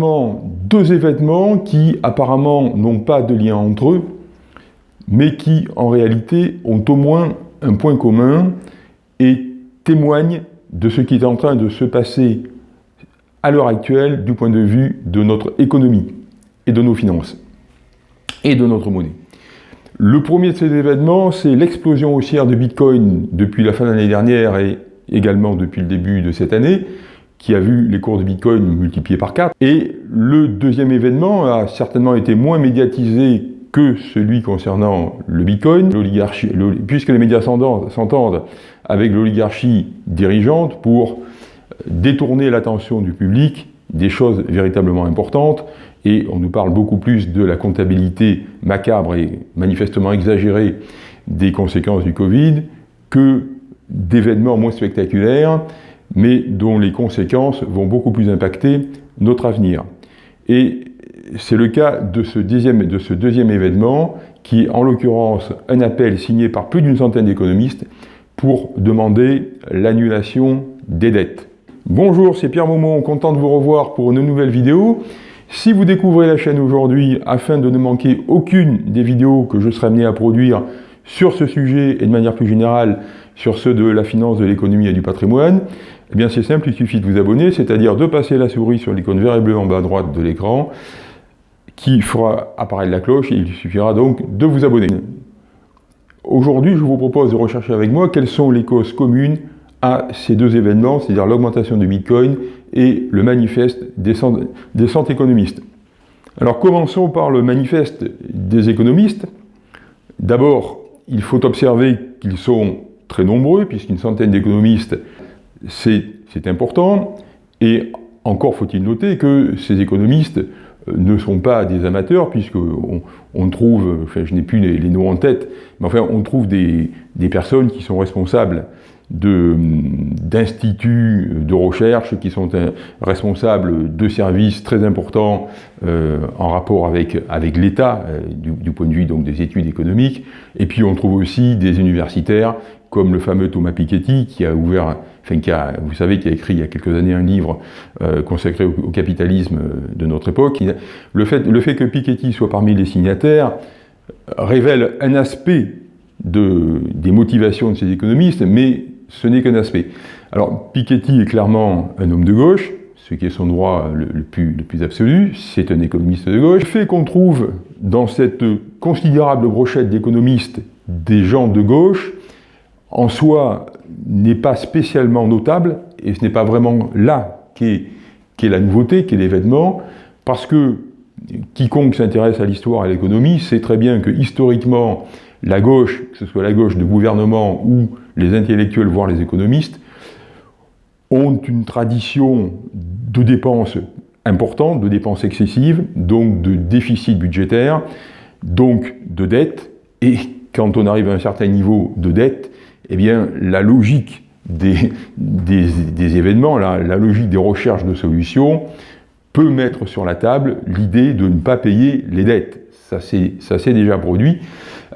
Deux événements qui apparemment n'ont pas de lien entre eux, mais qui en réalité ont au moins un point commun et témoignent de ce qui est en train de se passer à l'heure actuelle du point de vue de notre économie et de nos finances et de notre monnaie. Le premier de ces événements, c'est l'explosion haussière de Bitcoin depuis la fin de l'année dernière et également depuis le début de cette année, qui a vu les cours de Bitcoin multipliés par 4. Et le deuxième événement a certainement été moins médiatisé que celui concernant le Bitcoin, puisque les médias s'entendent avec l'oligarchie dirigeante pour détourner l'attention du public des choses véritablement importantes, et on nous parle beaucoup plus de la comptabilité macabre et manifestement exagérée des conséquences du Covid que d'événements moins spectaculaires, mais dont les conséquences vont beaucoup plus impacter notre avenir. Et c'est le cas de ce, deuxième, événement, qui est en l'occurrence un appel signé par plus d'une centaine d'économistes pour demander l'annulation des dettes. Bonjour, c'est Pierre Maumont, content de vous revoir pour une nouvelle vidéo. Si vous découvrez la chaîne aujourd'hui, afin de ne manquer aucune des vidéos que je serai amené à produire sur ce sujet et de manière plus générale sur ceux de la finance, de l'économie et du patrimoine, eh bien c'est simple, il suffit de vous abonner, c'est-à-dire de passer la souris sur l'icône vert et bleu en bas à droite de l'écran, qui fera apparaître la cloche et il suffira donc de vous abonner. Aujourd'hui, je vous propose de rechercher avec moi quelles sont les causes communes à ces deux événements, c'est-à-dire l'augmentation du Bitcoin et le manifeste des, des économistes. Alors commençons par le manifeste des économistes. D'abord, il faut observer qu'ils sont très nombreux, puisqu'une centaine d'économistes, c'est important, et encore faut-il noter que ces économistes euh, ne sont pas des amateurs, puisqu'on on trouve, enfin je n'ai plus les, noms en tête, mais enfin on trouve des, personnes qui sont responsables d'instituts de, recherche qui sont euh, responsables de services très importants euh, en rapport avec, avec l'État, euh, du, point de vue donc, des études économiques. Et puis on trouve aussi des universitaires, comme le fameux Thomas Piketty, qui a ouvert, enfin vous savez, qui a écrit il y a quelques années un livre consacré au, capitalisme de notre époque. Le fait, que Piketty soit parmi les signataires révèle un aspect de, des motivations de ces économistes, mais ce n'est qu'un aspect. Alors, Piketty est clairement un homme de gauche, ce qui est son droit plus, le plus, absolu, c'est un économiste de gauche. Le fait qu'on trouve dans cette considérable brochette d'économistes des gens de gauche, en soi, n'est pas spécialement notable, et ce n'est pas vraiment là qu'est est la nouveauté, qu'est l'événement, parce que quiconque s'intéresse à l'histoire et à l'économie sait très bien que historiquement, la gauche, que ce soit la gauche de gouvernement ou les intellectuels, voire les économistes, ont une tradition de dépenses importantes, de dépenses excessives, donc de déficit budgétaire, donc de dette, et quand on arrive à un certain niveau de dette, eh bien la logique des, événements, la, la logique des recherches de solutions, peut mettre sur la table l'idée de ne pas payer les dettes. Ça s'est déjà produit.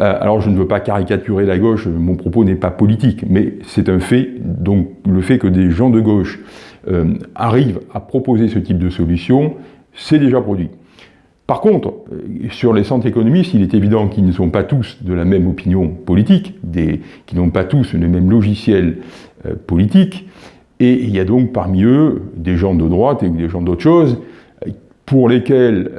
Euh, alors je ne veux pas caricaturer la gauche, mon propos n'est pas politique, mais c'est un fait, donc le fait que des gens de gauche euh, arrivent à proposer ce type de solution, c'est déjà produit. Par contre, euh, sur les centres économistes, il est évident qu'ils ne sont pas tous de la même opinion politique, qu'ils n'ont pas tous le même logiciel politique, et il y a donc parmi eux des gens de droite et des gens d'autre chose, pour lesquels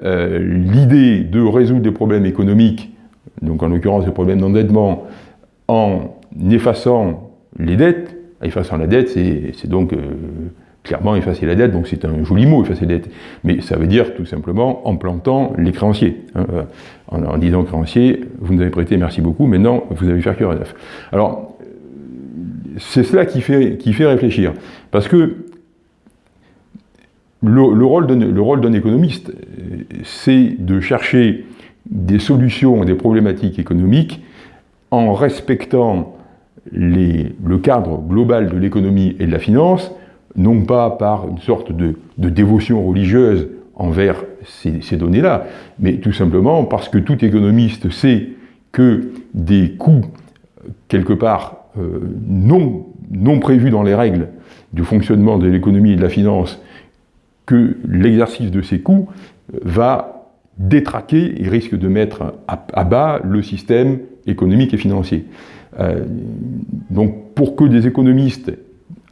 l'idée de résoudre des problèmes économiques donc en l'occurrence le problème d'endettement, en effaçant les dettes, effaçant la dette, c'est donc euh, clairement effacer la dette, donc c'est un joli mot, effacer la dette, mais ça veut dire tout simplement en plantant les créanciers, hein, euh, en, disant créanciers, vous nous avez prêté, merci beaucoup, maintenant vous avez faire cure à neuf. Alors, c'est cela qui fait, qui fait réfléchir, parce que le, le rôle d'un économiste, c'est de chercher des solutions des problématiques économiques en respectant le cadre global de l'économie et de la finance, non pas par une sorte de, dévotion religieuse envers ces, données-là, mais tout simplement parce que tout économiste sait que des coûts, quelque part, euh, non, prévus dans les règles du fonctionnement de l'économie et de la finance, que l'exercice de ces coûts va détraquer et risque de mettre à, bas le système économique et financier. Euh, donc pour que des économistes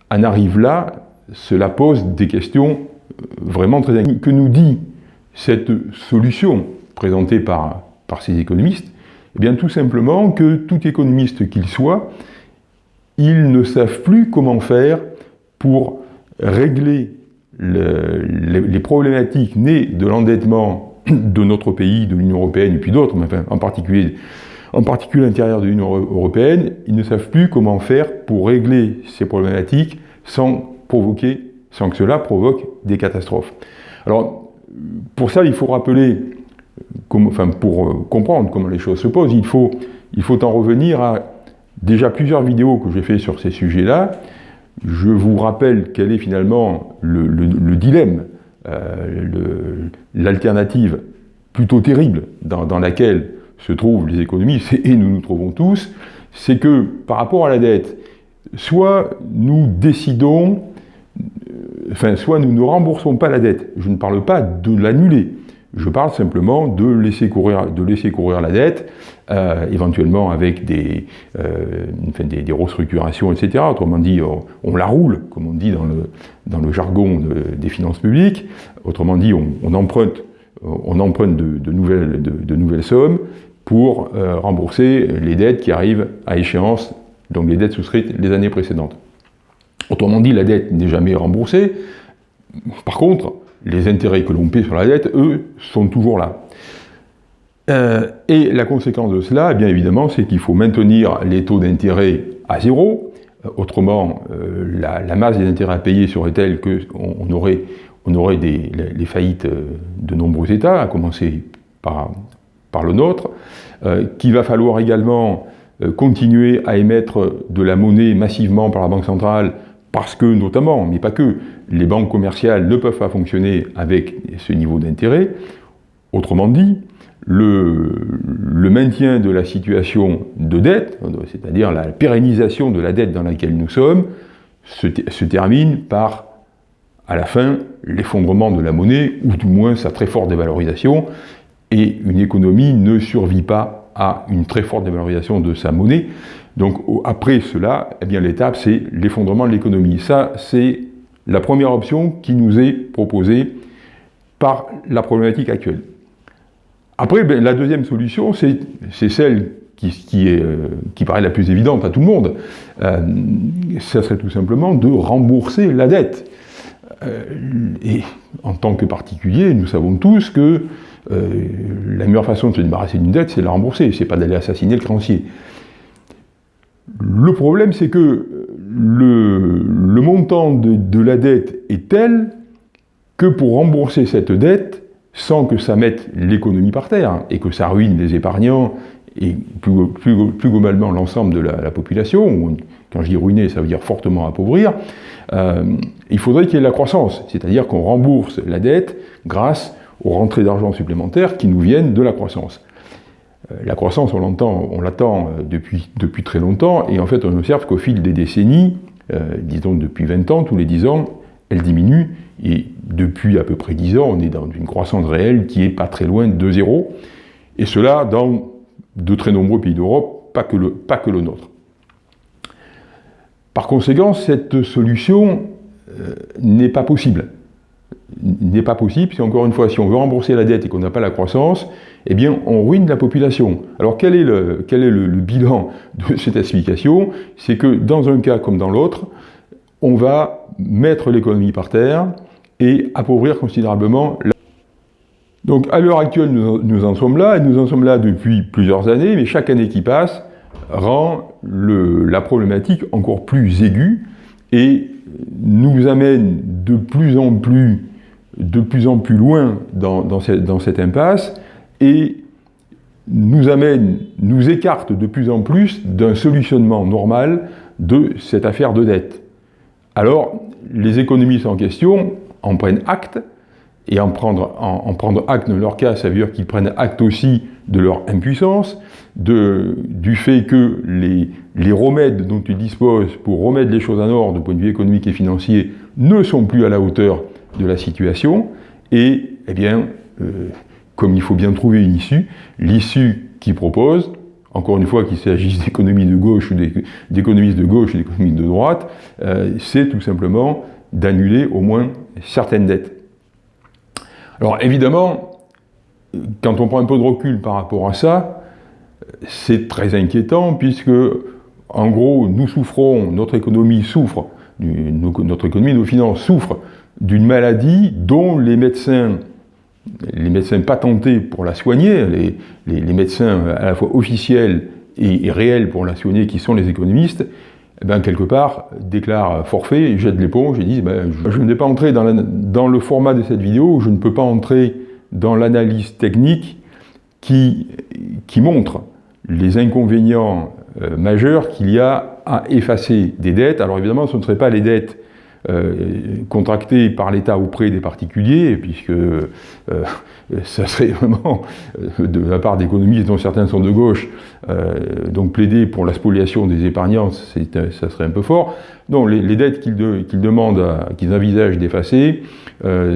en arrivent là, cela pose des questions vraiment très... Que nous dit cette solution présentée par, ces économistes? Eh bien tout simplement que tout économiste qu'il soit, ils ne savent plus comment faire pour régler les, problématiques nées de l'endettement de notre pays, de l'Union Européenne et puis d'autres, mais en particulier, l'intérieur de l'Union Européenne, ils ne savent plus comment faire pour régler ces problématiques sans sans que cela provoque des catastrophes. Alors, pour ça, il faut rappeler, enfin, pour euh, comprendre comment les choses se posent, il faut, il faut en revenir à déjà plusieurs vidéos que j'ai fait sur ces sujets-là, je vous rappelle quel est finalement le, dilemme, euh, l'alternative plutôt terrible dans, laquelle se trouvent les économistes, et nous nous trouvons tous, c'est que par rapport à la dette, soit nous décidons, enfin, soit nous ne remboursons pas la dette, je ne parle pas de l'annuler, je parle simplement de laisser courir, la dette, euh, éventuellement avec des, euh, restructurations, etc. Autrement dit, on, la roule, comme on dit dans le, jargon des finances publiques. Autrement dit, on, emprunte, de, nouvelles sommes pour euh, rembourser les dettes qui arrivent à échéance, donc les dettes souscrites les années précédentes. Autrement dit, la dette n'est jamais remboursée. Par contre, les intérêts que l'on paie sur la dette, eux, sont toujours là. Euh, et la conséquence de cela, eh bien évidemment, c'est qu'il faut maintenir les taux d'intérêt à zéro. Euh, autrement, euh, la, masse des intérêts à payer serait telle qu'on on aurait, les, faillites de nombreux États, à commencer par, par le nôtre, qu'il va falloir également continuer à émettre de la monnaie massivement par la Banque centrale parce que, notamment, mais pas que, les banques commerciales ne peuvent pas fonctionner avec ce niveau d'intérêt. Autrement dit, le, maintien de la situation de dette, c'est-à-dire la pérennisation de la dette dans laquelle nous sommes, se, termine par, à la fin, l'effondrement de la monnaie, ou du moins sa très forte dévalorisation, et une économie ne survit pas à une très forte dévalorisation de sa monnaie, donc après cela, eh bien l'étape c'est l'effondrement de l'économie. Ça, c'est la première option qui nous est proposée par la problématique actuelle. Après, ben, la deuxième solution, c'est celle qui, est, euh, qui, paraît la plus évidente à tout le monde. Euh, ça serait tout simplement de rembourser la dette. Euh, et en tant que particulier, nous savons tous que la meilleure façon de se débarrasser d'une dette, c'est de la rembourser, c'est pas d'aller assassiner le créancier. Le problème, c'est que le, montant de, la dette est tel que pour rembourser cette dette, sans que ça mette l'économie par terre et que ça ruine les épargnants et plus, globalement l'ensemble de la, population, quand je dis ruiner, ça veut dire fortement appauvrir, euh, il faudrait qu'il y ait de la croissance, c'est-à-dire qu'on rembourse la dette grâce aux rentrées d'argent supplémentaires qui nous viennent de la croissance. Euh, la croissance, on l'attend on euh, depuis, depuis très longtemps, et en fait on observe qu'au fil des décennies, disons depuis 20 ans, tous les 10 ans, elle diminue, et depuis à peu près 10 ans, on est dans une croissance réelle qui est pas très loin de zéro, et cela dans de très nombreux pays d'Europe, pas, pas que le nôtre. Par conséquent, cette solution n'est pas possible n'est pas possible, si encore une fois, si on veut rembourser la dette et qu'on n'a pas la croissance, eh bien, on ruine la population. Alors, quel est le, bilan de cette explication? C'est que dans un cas comme dans l'autre, on va mettre l'économie par terre et appauvrir considérablement la... Donc, à l'heure actuelle, nous, en sommes là, et nous en sommes là depuis plusieurs années, mais chaque année qui passe rend la problématique encore plus aiguë et nous amène de plus en plus loin dans, cette, impasse et nous écarte de plus en plus d'un solutionnement normal de cette affaire de dette. Alors, les économistes en question en prennent acte, et en prendre, en, prendre acte dans leur cas, ça veut dire qu'ils prennent acte aussi de leur impuissance, de, du fait que les, les remèdes dont ils disposent pour remettre les choses en ordre du point de vue économique et financier ne sont plus à la hauteur de la situation et, eh bien, euh, comme il faut bien trouver une issue, l'issue qui propose, encore une fois qu'il s'agisse d'économies de gauche ou d'économistes de gauche ou d'économistes de droite, euh, c'est tout simplement d'annuler au moins certaines dettes. Alors évidemment, quand on prend un peu de recul par rapport à ça, c'est très inquiétant puisque, en gros, nous souffrons, notre économie souffre, notre économie, nos finances souffrent d'une maladie dont les médecins les médecins patentés pour la soigner, les, médecins à la fois officiels et, réels pour la soigner, qui sont les économistes, eh ben, quelque part, déclarent forfait, jettent l'éponge et disent ben, je, ne vais pas entrer dans, dans, le format de cette vidéo, je ne peux pas entrer dans l'analyse technique qui, qui, montre les inconvénients euh, majeurs qu'il y a à effacer des dettes. Alors évidemment, ce ne seraient pas les dettes euh, contracté par l'État auprès des particuliers, puisque euh, ça serait vraiment, euh, de la part d'économistes dont certains sont de gauche, donc plaider pour la spoliation des épargnants, ça serait un peu fort. Non, les, dettes qu'ils qu'ils envisagent d'effacer,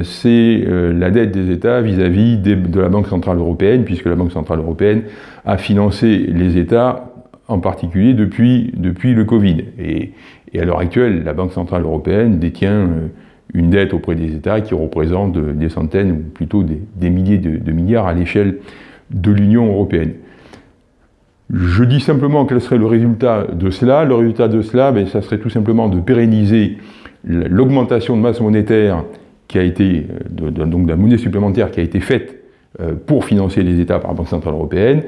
c'est la dette des États vis-à-vis de la Banque Centrale Européenne, puisque la Banque Centrale Européenne a financé les États en particulier depuis, le Covid. Et, et à l'heure actuelle, la Banque Centrale Européenne détient euh, une dette auprès des États qui représente euh, des centaines, ou plutôt des, milliers de, milliards à l'échelle de l'Union Européenne. Je dis simplement quel serait le résultat de cela. Le résultat de cela, ben, ça serait tout simplement de pérenniser l'augmentation de masse monétaire qui a été, euh, donc de la monnaie supplémentaire qui a été faite pour financer les États par la Banque Centrale Européenne,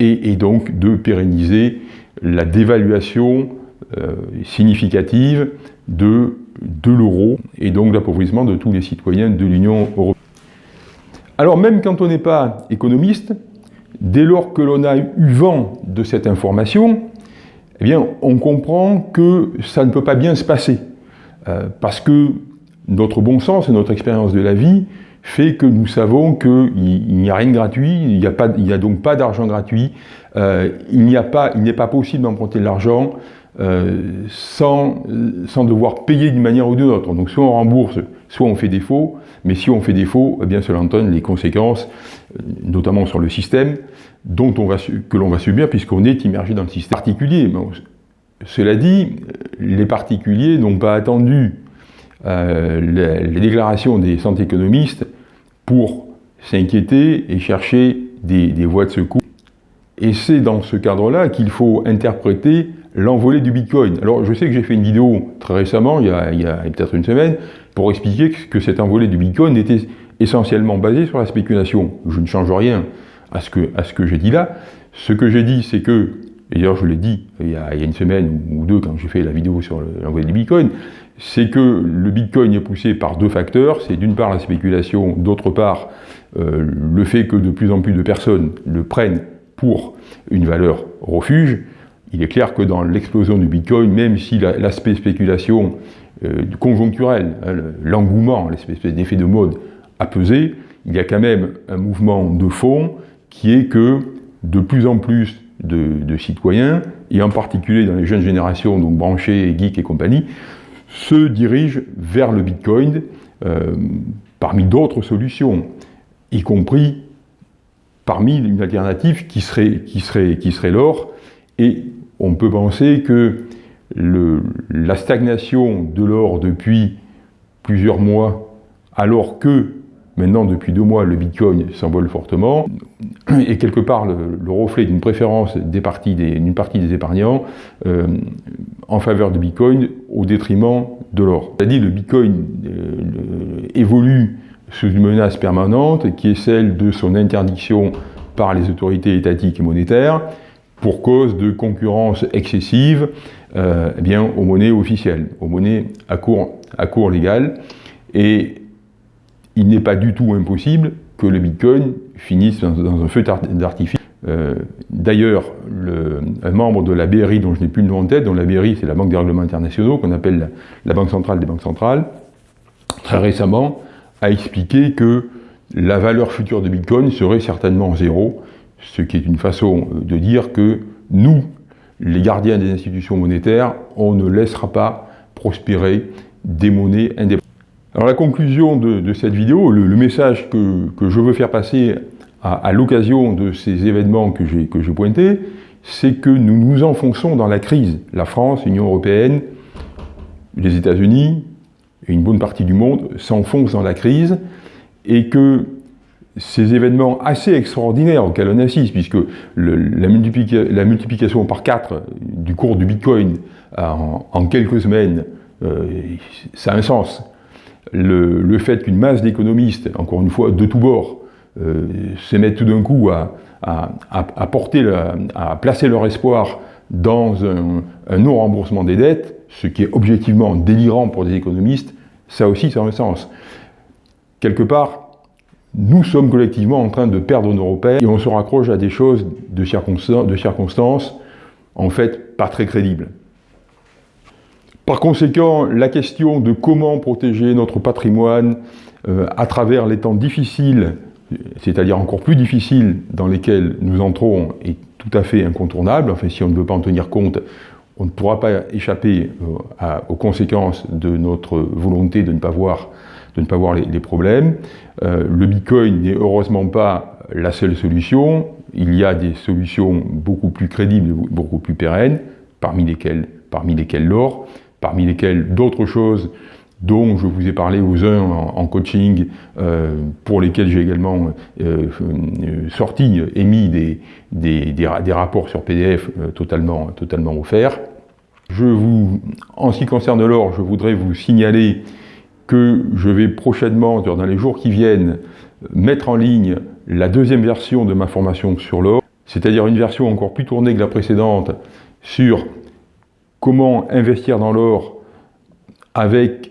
et, donc de pérenniser la dévaluation euh, significative de, de l'euro et donc l'appauvrissement de tous les citoyens de l'Union européenne. Alors même quand on n'est pas économiste, dès lors que l'on a eu vent de cette information, eh bien, on comprend que ça ne peut pas bien se passer. Euh, parce que notre bon sens et notre expérience de la vie fait que nous savons qu'il n'y a rien de gratuit, il n'y a, donc pas d'argent gratuit, euh, il n'est pas, pas possible d'emprunter de l'argent, euh, sans, sans devoir payer d'une manière ou d'une autre. Donc soit on rembourse, soit on fait défaut, mais si on fait défaut, eh bien cela entraîne les conséquences, euh, notamment sur le système, dont on va, que l'on va subir puisqu'on est immergé dans le système particulier. cela dit, les particuliers n'ont pas attendu euh, les, déclarations des centres économistes pour s'inquiéter et chercher des, voies de secours. Et c'est dans ce cadre-là qu'il faut interpréter l'envolée du Bitcoin. Alors je sais que j'ai fait une vidéo très récemment, il y a, peut-être une semaine, pour expliquer que cette envolée du Bitcoin était essentiellement basée sur la spéculation. Je ne change rien à ce que, j'ai dit là. Ce que j'ai dit, c'est que, et d'ailleurs je l'ai dit il y, a, une semaine ou deux quand j'ai fait la vidéo sur l'envolée du Bitcoin, c'est que le Bitcoin est poussé par deux facteurs. C'est d'une part la spéculation, d'autre part euh, le fait que de plus en plus de personnes le prennent pour une valeur refuge il est clair que dans l'explosion du Bitcoin, même si l'aspect spéculation euh, conjoncturel, hein, l'engouement, l'espèce d'effet de mode a pesé, il y a quand même un mouvement de fond qui est que de plus en plus de, citoyens, et en particulier dans les jeunes générations, donc branchés, geeks et compagnie, se dirigent vers le Bitcoin euh, parmi d'autres solutions, y compris parmi une alternative qui serait, l'or, et on peut penser que la stagnation de l'or depuis plusieurs mois, alors que maintenant depuis deux mois le Bitcoin s'envole fortement, est quelque part le, reflet d'une préférence d'une partie, des épargnants euh, en faveur du Bitcoin au détriment de l'or. C'est-à-dire le Bitcoin euh, évolue sous une menace permanente qui est celle de son interdiction par les autorités étatiques et monétaires, pour cause de concurrence excessive euh, eh bien, aux monnaies officielles, aux monnaies à cours, à cours légal. Et il n'est pas du tout impossible que le Bitcoin finisse dans, un feu d'artifice. Euh, d'ailleurs, un membre de la BRI, dont je n'ai plus le nom en tête, dont la BRI c'est la Banque des règlements internationaux, qu'on appelle la, Banque centrale des banques centrales, très récemment a expliqué que la valeur future de Bitcoin serait certainement zéro, ce qui est une façon de dire que nous, les gardiens des institutions monétaires, on ne laissera pas prospérer des monnaies indépendantes. Alors la conclusion de, cette vidéo, le, message que, je veux faire passer à, l'occasion de ces événements que j'ai pointés, c'est que nous nous enfonçons dans la crise. La France, l'Union Européenne, les États-Unis et une bonne partie du monde s'enfoncent dans la crise et que ces événements assez extraordinaires auxquels on assiste, puisque la, multiplication par 4 du cours du Bitcoin en, quelques semaines, euh, ça a un sens. Le, fait qu'une masse d'économistes, encore une fois, de tous bords, euh, se mettent tout d'un coup à, placer leur espoir dans un, non-remboursement des dettes, ce qui est objectivement délirant pour des économistes, ça aussi, ça a un sens. Quelque part, nous sommes collectivement en train de perdre nos repères et on se raccroche à des choses de circonstances, en fait, pas très crédibles. Par conséquent, la question de comment protéger notre patrimoine euh, à travers les temps difficiles, c'est-à-dire encore plus difficiles dans lesquels nous entrons, est tout à fait incontournable. Enfin, si on ne veut pas en tenir compte, on ne pourra pas échapper euh, aux conséquences de notre volonté de ne pas voir les, problèmes. Euh, le Bitcoin n'est heureusement pas la seule solution. Il y a des solutions beaucoup plus crédibles, beaucoup plus pérennes, parmi lesquelles, parmi lesquelles l'or, parmi lesquelles d'autres choses dont je vous ai parlé aux uns en, coaching, euh, pour lesquels j'ai également euh, sorti, émis des, des, des, rapports sur PDF totalement, totalement offerts. Je vous, en ce qui concerne l'or, je voudrais vous signaler que je vais prochainement, dans les jours qui viennent, mettre en ligne la deuxième version de ma formation sur l'or, c'est-à-dire une version encore plus tournée que la précédente sur comment investir dans l'or avec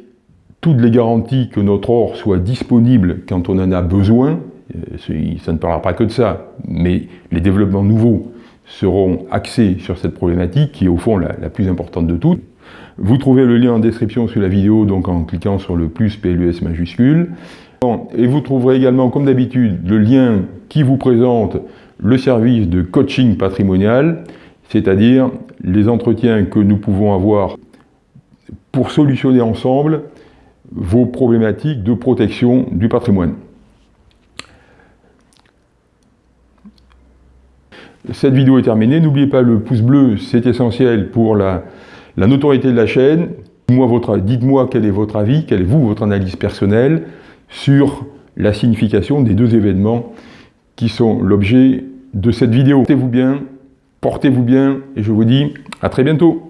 toutes les garanties que notre or soit disponible quand on en a besoin. Euh, ça ne parlera pas que de ça, mais les développements nouveaux seront axés sur cette problématique qui est au fond la, plus importante de toutes. Vous trouvez le lien en description sous la vidéo, donc en cliquant sur le plus PLUS majuscule. Et vous trouverez également, comme d'habitude, le lien qui vous présente le service de coaching patrimonial, c'est-à-dire les entretiens que nous pouvons avoir pour solutionner ensemble vos problématiques de protection du patrimoine. Cette vidéo est terminée. N'oubliez pas le pouce bleu, c'est essentiel pour la, la notoriété de la chaîne, dites-moi quel est votre avis, quelle est vous, votre analyse personnelle sur la signification des deux événements qui sont l'objet de cette vidéo. Portez-vous bien, portez-vous bien et je vous dis à très bientôt.